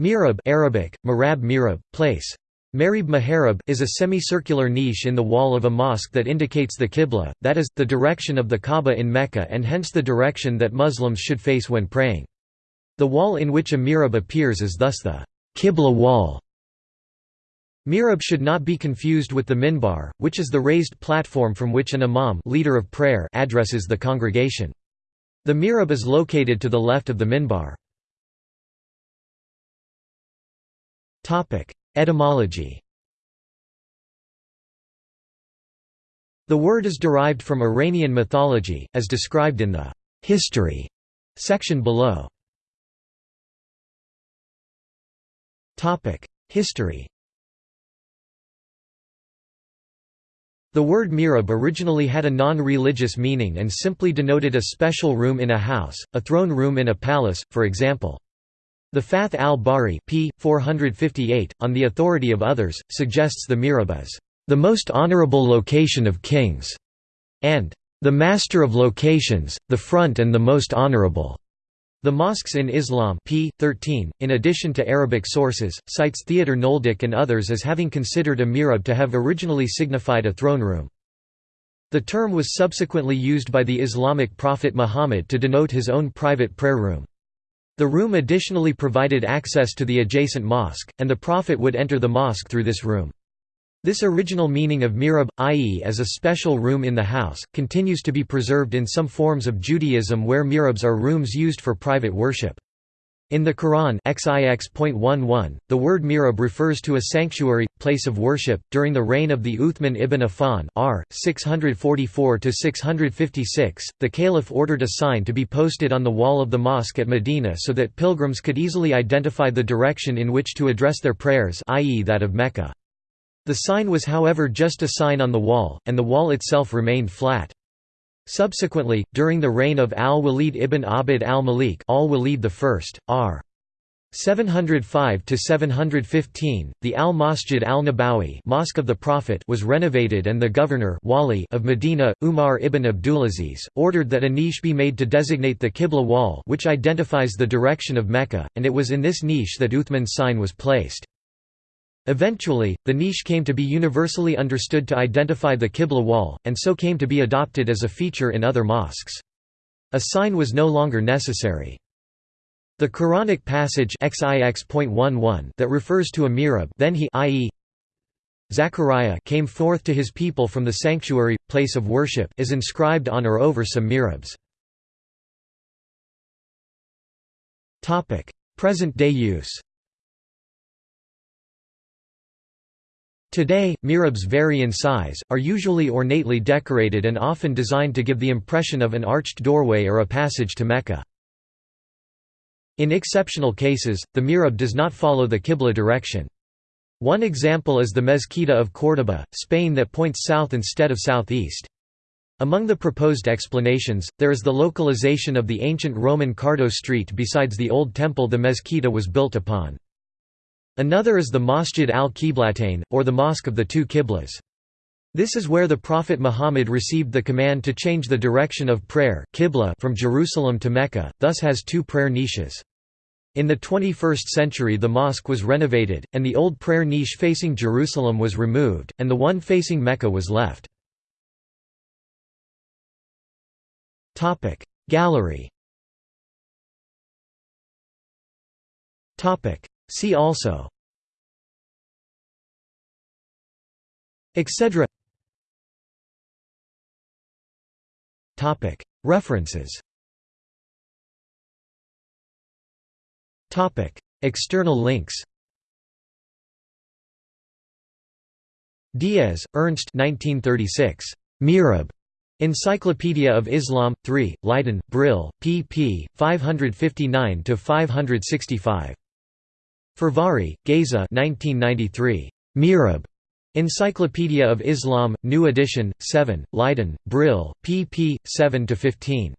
Mihrab Arabic, marab mirab, place. Marib Maharib is a semicircular niche in the wall of a mosque that indicates the Qibla, that is, the direction of the Kaaba in Mecca and hence the direction that Muslims should face when praying. The wall in which a mihrab appears is thus the Qibla wall. Mihrab should not be confused with the minbar, which is the raised platform from which an imam leader of prayer addresses the congregation. The mihrab is located to the left of the minbar. Etymology The word is derived from Iranian mythology, as described in the «history» section below. Topic: History The word mihrab originally had a non-religious meaning and simply denoted a special room in a house, a throne room in a palace, for example. The Fath al-Bari p. 458, on the authority of others, suggests the mihrab as the most honorable location of kings, and the master of locations, the front and the most honorable. The mosques in Islam p. 13, in addition to Arabic sources, cites Theodor Nöldeke and others as having considered a mihrab to have originally signified a throne room. The term was subsequently used by the Islamic prophet Muhammad to denote his own private prayer room. The room additionally provided access to the adjacent mosque, and the Prophet would enter the mosque through this room. This original meaning of mihrab, i.e. as a special room in the house, continues to be preserved in some forms of Judaism where mihrabs are rooms used for private worship. In the Quran XIX.11, the word mihrab refers to a sanctuary, place of worship. During the reign of the Uthman ibn Affan r. 644–656, the caliph ordered a sign to be posted on the wall of the mosque at Medina so that pilgrims could easily identify the direction in which to address their prayers i.e. that of Mecca. The sign was however just a sign on the wall, and the wall itself remained flat. Subsequently, during the reign of al-Walid ibn Abd al-Malik al-Walid I, r. 705–715, the al-Masjid al-Nabawi Mosque of the Prophet was renovated and the governor wali of Medina, Umar ibn Abdulaziz, ordered that a niche be made to designate the Qibla wall which identifies the direction of Mecca, and it was in this niche that Uthman's sign was placed. Eventually, the niche came to be universally understood to identify the Qibla wall, and so came to be adopted as a feature in other mosques. A sign was no longer necessary. The Quranic passage that refers to a mihrab then he i.e. Zechariah came forth to his people from the sanctuary, place of worship is inscribed on or over some mihrabs. Present-day use Today, mihrabs vary in size, are usually ornately decorated and often designed to give the impression of an arched doorway or a passage to Mecca. In exceptional cases, the mihrab does not follow the Qibla direction. One example is the Mezquita of Córdoba, Spain that points south instead of southeast. Among the proposed explanations, there is the localization of the ancient Roman Cardo Street besides the old temple the mezquita was built upon. Another is the Masjid al-Qiblatain, or the Mosque of the Two Qiblas. This is where the Prophet Muhammad received the command to change the direction of prayer Qibla from Jerusalem to Mecca, thus has two prayer niches. In the 21st century the mosque was renovated, and the old prayer niche facing Jerusalem was removed, and the one facing Mecca was left. Gallery See also Etc References External links Diez, Ernst 1936. Mihrab. Encyclopedia of Islam, 3, Leiden, Brill, pp. 559–565. Fehérvári, Géza 1993. Mihrab. Encyclopedia of Islam, New Edition, 7, Leiden, Brill, pp. 7–15.